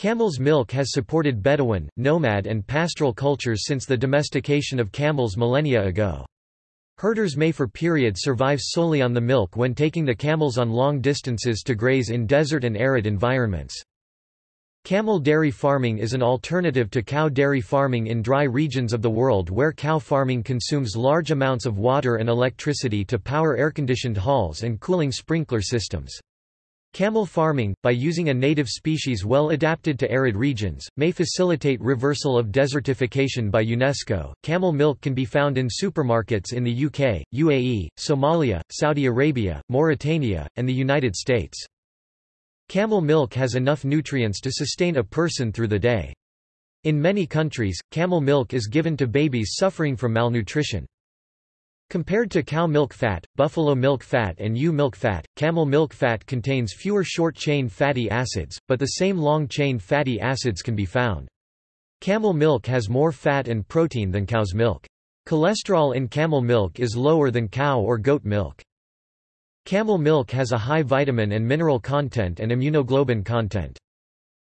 Camel's milk has supported Bedouin, nomad and pastoral cultures since the domestication of camels millennia ago. Herders may for periods survive solely on the milk when taking the camels on long distances to graze in desert and arid environments. Camel dairy farming is an alternative to cow dairy farming in dry regions of the world where cow farming consumes large amounts of water and electricity to power air-conditioned halls and cooling sprinkler systems. Camel farming, by using a native species well adapted to arid regions, may facilitate reversal of desertification by UNESCO. Camel milk can be found in supermarkets in the UK, UAE, Somalia, Saudi Arabia, Mauritania, and the United States. Camel milk has enough nutrients to sustain a person through the day. In many countries, camel milk is given to babies suffering from malnutrition. Compared to cow milk fat, buffalo milk fat and ewe milk fat, camel milk fat contains fewer short-chain fatty acids, but the same long-chain fatty acids can be found. Camel milk has more fat and protein than cow's milk. Cholesterol in camel milk is lower than cow or goat milk. Camel milk has a high vitamin and mineral content and immunoglobulin content.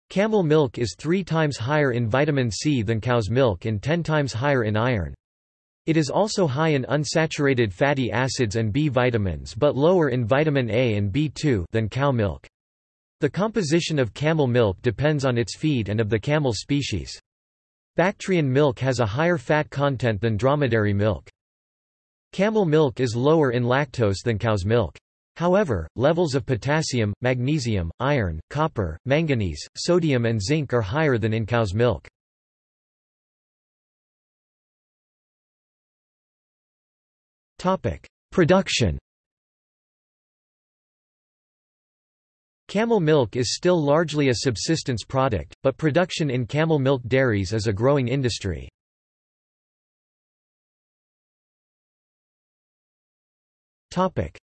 Camel milk is three times higher in vitamin C than cow's milk and ten times higher in iron. It is also high in unsaturated fatty acids and B vitamins but lower in vitamin A and B2 than cow milk. The composition of camel milk depends on its feed and of the camel species. Bactrian milk has a higher fat content than dromedary milk. Camel milk is lower in lactose than cow's milk. However, levels of potassium, magnesium, iron, copper, manganese, sodium and zinc are higher than in cow's milk. Production. Camel milk is still largely a subsistence product, but production in camel milk dairies is a growing industry.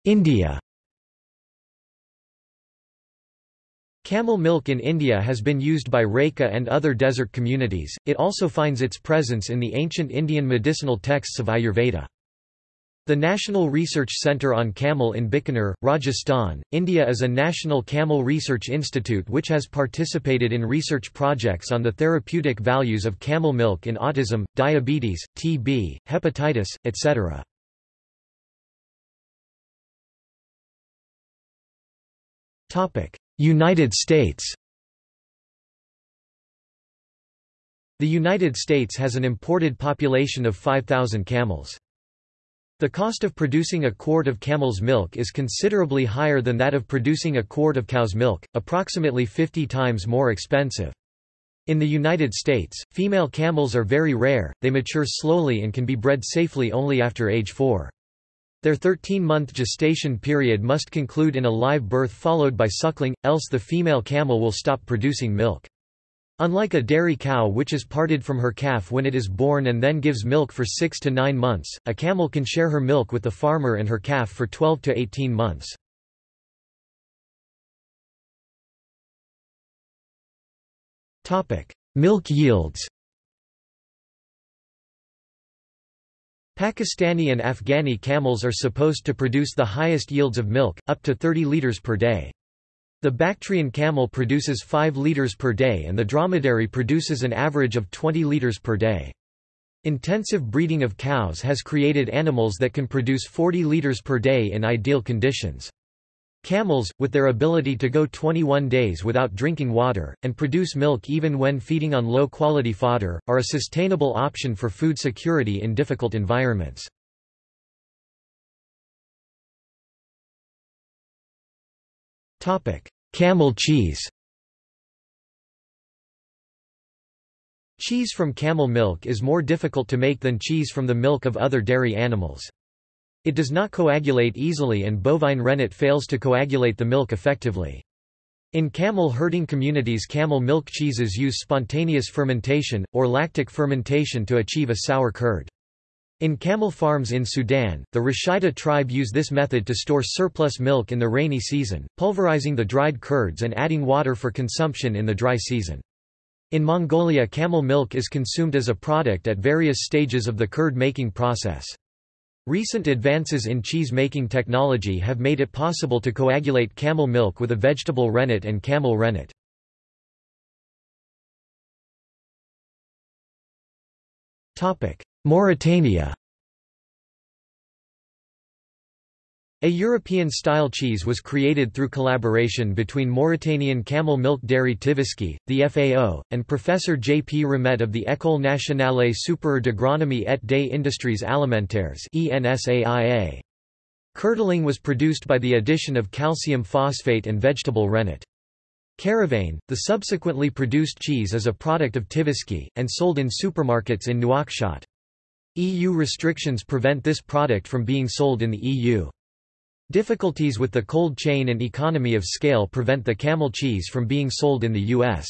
India. Camel milk in India has been used by Raika and other desert communities, it also finds its presence in the ancient Indian medicinal texts of Ayurveda. The National Research Centre on Camel in Bikaner, Rajasthan, India is a national camel research institute which has participated in research projects on the therapeutic values of camel milk in autism, diabetes, TB, hepatitis, etc. United States The United States has an imported population of 5,000 camels. The cost of producing a quart of camel's milk is considerably higher than that of producing a quart of cow's milk, approximately 50 times more expensive. In the United States, female camels are very rare, they mature slowly and can be bred safely only after age 4. Their 13-month gestation period must conclude in a live birth followed by suckling, else the female camel will stop producing milk. Unlike a dairy cow which is parted from her calf when it is born and then gives milk for 6 to 9 months, a camel can share her milk with the farmer and her calf for 12 to 18 months. Milk yields Pakistani and Afghani camels are supposed to produce the highest yields of milk, up to 30 litres per day. The Bactrian camel produces 5 liters per day and the dromedary produces an average of 20 liters per day. Intensive breeding of cows has created animals that can produce 40 liters per day in ideal conditions. Camels, with their ability to go 21 days without drinking water, and produce milk even when feeding on low-quality fodder, are a sustainable option for food security in difficult environments. Camel cheese Cheese from camel milk is more difficult to make than cheese from the milk of other dairy animals. It does not coagulate easily and bovine rennet fails to coagulate the milk effectively. In camel herding communities camel milk cheeses use spontaneous fermentation, or lactic fermentation to achieve a sour curd. In camel farms in Sudan, the Rashaida tribe use this method to store surplus milk in the rainy season, pulverizing the dried curds and adding water for consumption in the dry season. In Mongolia camel milk is consumed as a product at various stages of the curd-making process. Recent advances in cheese-making technology have made it possible to coagulate camel milk with a vegetable rennet and camel rennet. Mauritania A European-style cheese was created through collaboration between Mauritanian camel milk dairy Tivisky, the FAO, and Professor J. P. Ramet of the École nationale supérieure d'agronomie et des industries alimentaires ENSAIA. Curdling was produced by the addition of calcium phosphate and vegetable rennet. Caravane, the subsequently produced cheese is a product of Tivisky, and sold in supermarkets in Nouakchott. EU restrictions prevent this product from being sold in the EU. Difficulties with the cold chain and economy of scale prevent the camel cheese from being sold in the U.S.